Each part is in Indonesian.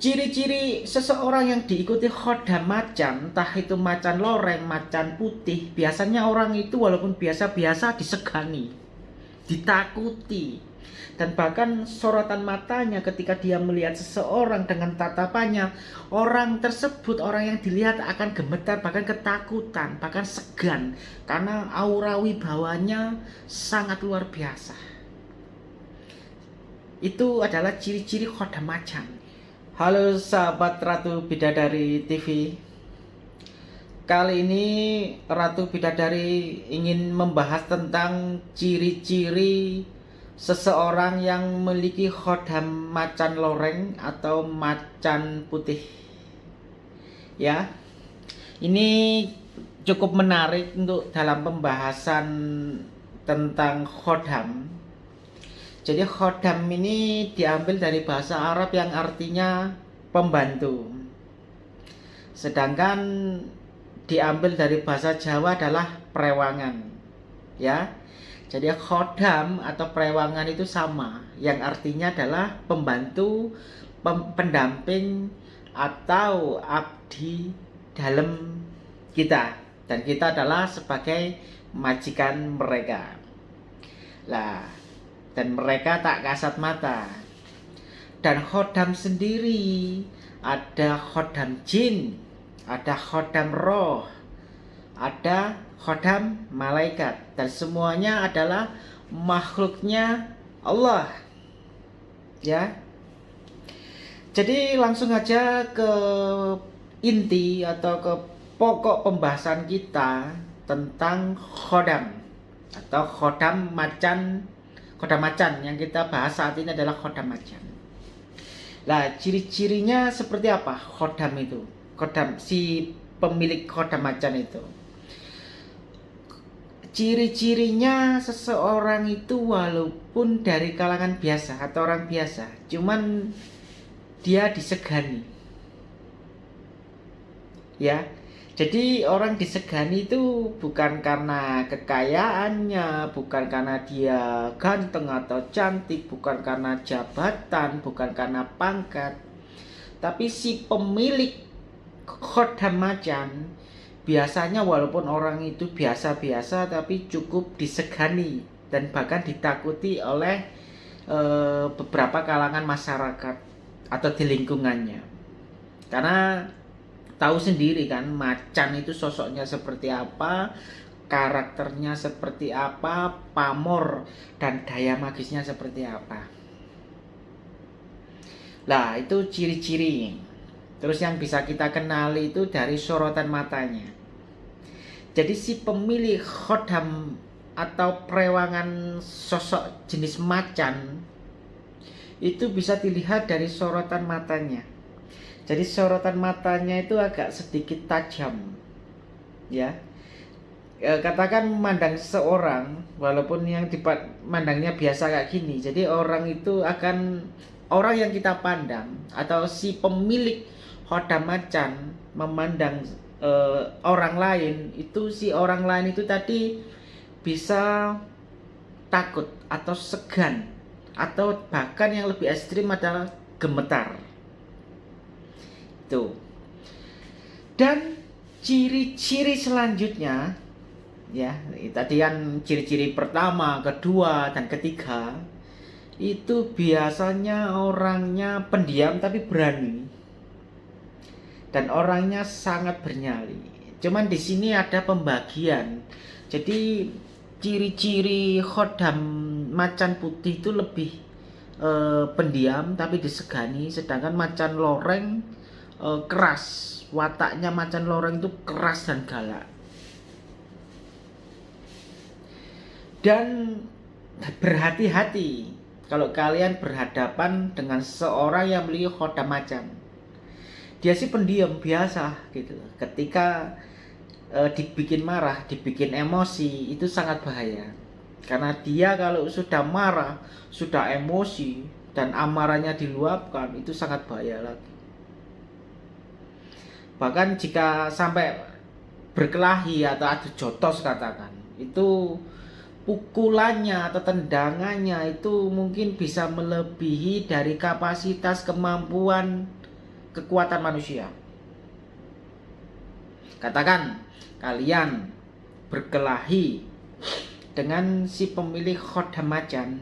ciri-ciri seseorang yang diikuti khodam macan, entah itu macan loreng, macan putih, biasanya orang itu walaupun biasa-biasa disegani, ditakuti, dan bahkan sorotan matanya ketika dia melihat seseorang dengan tatapannya, orang tersebut, orang yang dilihat akan gemetar, bahkan ketakutan, bahkan segan, karena aura wibawanya sangat luar biasa. Itu adalah ciri-ciri khodam macan. Halo sahabat Ratu Bidadari TV Kali ini Ratu Bidadari ingin membahas tentang ciri-ciri seseorang yang memiliki khodam macan loreng atau macan putih. Ya Ini cukup menarik untuk dalam pembahasan tentang khodam jadi khodam ini diambil dari bahasa Arab yang artinya pembantu. Sedangkan diambil dari bahasa Jawa adalah prewangan. Ya. Jadi khodam atau prewangan itu sama, yang artinya adalah pembantu, pem pendamping atau abdi dalam kita dan kita adalah sebagai majikan mereka. Lah, dan mereka tak kasat mata. Dan khodam sendiri ada khodam jin, ada khodam roh, ada khodam malaikat dan semuanya adalah makhluknya Allah. Ya. Jadi langsung aja ke inti atau ke pokok pembahasan kita tentang khodam atau khodam macan Koda macan yang kita bahas saat ini adalah koda macan. Nah, ciri-cirinya seperti apa khodam itu? Khodam si pemilik koda macan itu. Ciri-cirinya seseorang itu walaupun dari kalangan biasa atau orang biasa, cuman dia disegani. Ya, jadi orang disegani itu bukan karena kekayaannya, bukan karena dia ganteng atau cantik, bukan karena jabatan, bukan karena pangkat. Tapi si pemilik khodam macan biasanya walaupun orang itu biasa-biasa tapi cukup disegani dan bahkan ditakuti oleh e, beberapa kalangan masyarakat atau di lingkungannya. Karena tahu sendiri kan macan itu sosoknya seperti apa karakternya seperti apa pamor dan daya magisnya seperti apa. Lah itu ciri-ciri. Terus yang bisa kita kenali itu dari sorotan matanya. Jadi si pemilik khodam atau perewangan sosok jenis macan itu bisa dilihat dari sorotan matanya jadi sorotan matanya itu agak sedikit tajam. Ya. E, katakan memandang seseorang walaupun yang dipandangnya biasa kayak gini. Jadi orang itu akan orang yang kita pandang atau si pemilik hoda macan memandang e, orang lain itu si orang lain itu tadi bisa takut atau segan atau bahkan yang lebih ekstrim adalah gemetar itu. Dan ciri-ciri selanjutnya ya, tadi kan ciri-ciri pertama, kedua dan ketiga itu biasanya orangnya pendiam tapi berani. Dan orangnya sangat bernyali. Cuman di sini ada pembagian. Jadi ciri-ciri khodam macan putih itu lebih eh, pendiam tapi disegani sedangkan macan loreng uh, keras. Wataknya macan loreng itu keras dan galak. Dan berhati-hati kalau kalian berhadapan dengan seorang yang memiliki kota macan. Dia sih pendiam biasa gitu ketika e, dibikin marah dibikin emosi itu sangat bahaya. Karena dia kalau sudah marah sudah emosi dan amarahnya diluapkan itu sangat bahaya lagi bahkan jika sampai berkelahi atau adu jotos katakan itu pukulannya atau tendangannya itu mungkin bisa melebihi dari kapasitas kemampuan kekuatan manusia. Katakan kalian berkelahi dengan si pemilik khodam macan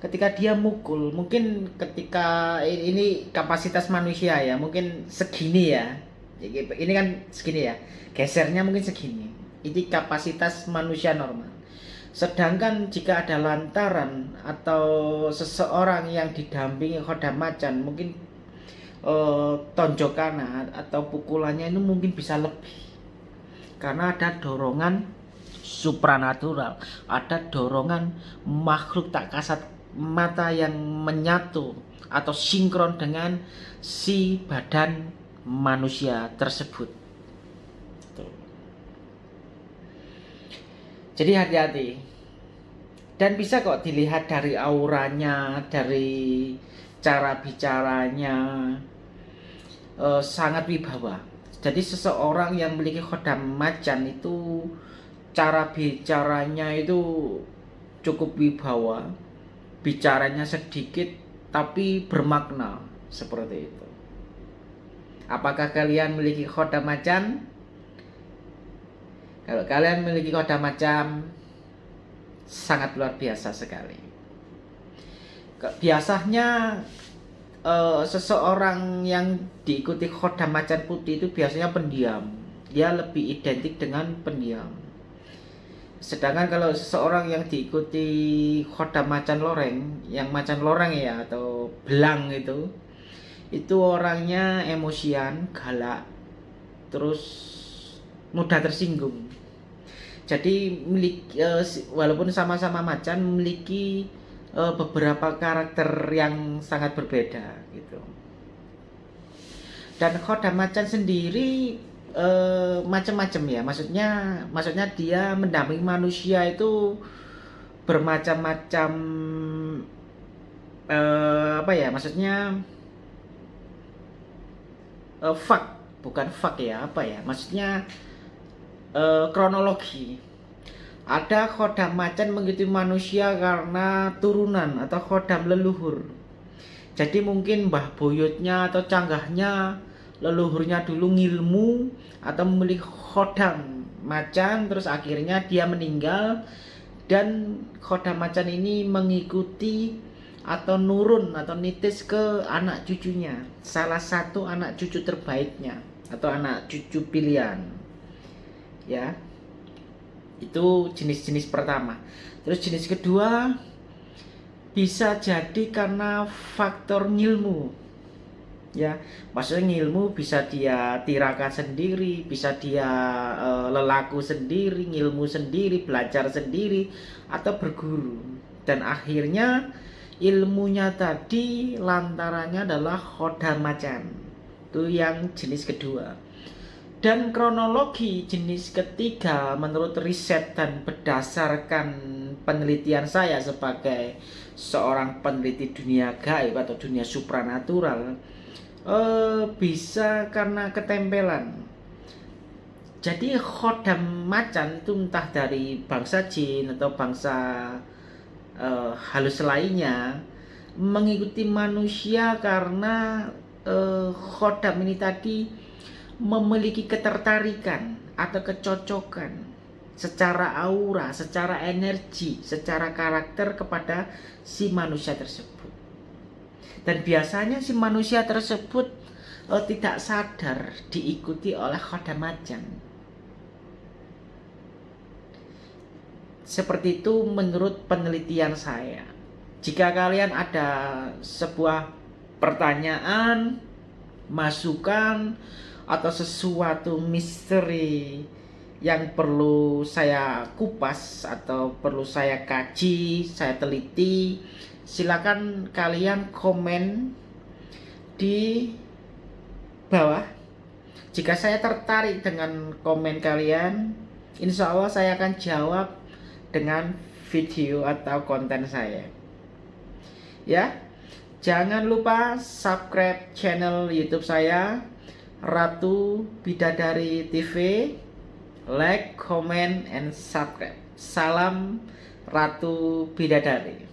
ketika dia mukul mungkin ketika ini kapasitas manusia ya mungkin segini ya ini kan segini ya. Gesernya mungkin segini. Ini kapasitas manusia normal. Sedangkan jika ada lantaran atau seseorang yang didampingi khodam macan mungkin uh, tonjokan atau pukulannya itu mungkin bisa lebih. Karena ada dorongan supranatural. Ada dorongan makhluk tak kasat mata yang menyatu atau sinkron dengan si badan manusia tersebut. Jadi hati-hati. Dan bisa kok dilihat dari auranya, dari cara bicaranya, eh, sangat wibawa. Jadi seseorang yang memiliki khodam macan itu cara bicaranya itu cukup wibawa bicaranya sedikit tapi bermakna seperti itu. Apakah kalian memiliki kota macan? Kalau kalian memiliki kota macam sangat luar biasa sekali. Biasanya uh, seseorang yang diikuti kota macan putih itu biasanya pendiam. Dia lebih identik dengan pendiam Sedangkan kalau seseorang yang diikuti khoda macan loreng, yang macan loreng ya atau belang itu, itu orangnya emosian, galak, terus mudah tersinggung. Jadi milik uh, walaupun sama-sama macan memiliki uh, beberapa karakter yang sangat berbeda gitu. Dan khoda macan sendiri uh, macam-macam ya maksudnya maksudnya dia mendampingi manusia itu bermacam-macam apa ya maksudnya uh, fak bukan fak ya apa ya? Maksudnya uh, kronologi. Ada khodam macan mengikuti manusia karena turunan atau khodam leluhur. Jadi mungkin mbah buyutnya atau canggahnya leluhurnya dulu ngilmu atau memiliki khodam macan terus akhirnya dia meninggal dan khodam macan ini mengikuti atau nurun atau nitis ke anak cucunya salah satu anak cucu terbaiknya atau anak cucu pilihan ya. Itu jenis-jenis pertama. Terus jenis kedua bisa jadi karena faktor ngilmu ya. Maksudnya ilmu bisa dia tirakan sendiri bisa dia e, lelaku sendiri ilmu sendiri belajar sendiri atau berguru. Dan akhirnya ilmunya tadi lantarannya adalah khoda macan itu yang jenis kedua. Dan kronologi jenis ketiga menurut riset dan berdasarkan penelitian saya sebagai seorang peneliti dunia gaib atau dunia supranatural uh, bisa karena ketempelan. Jadi khodam macan itu entah dari bangsa jin atau bangsa uh, halus lainnya mengikuti manusia karena uh, khodam ini tadi memiliki ketertarikan atau kecocokan secara aura, secara energi, secara karakter kepada si manusia tersebut. Dan biasanya si manusia tersebut oh, tidak sadar diikuti oleh khodam macan seperti itu menurut penelitian saya. Jika kalian ada sebuah pertanyaan masukan atau sesuatu misteri yang perlu saya kupas atau perlu saya kaji, saya teliti silakan kalian komen di bawah. Jika saya tertarik dengan komen kalian insya Allah saya akan jawab dengan video atau konten saya. Ya jangan lupa subscribe channel youtube saya Ratu Bidadari TV like, comment, and subscribe. Salam Ratu Bidadari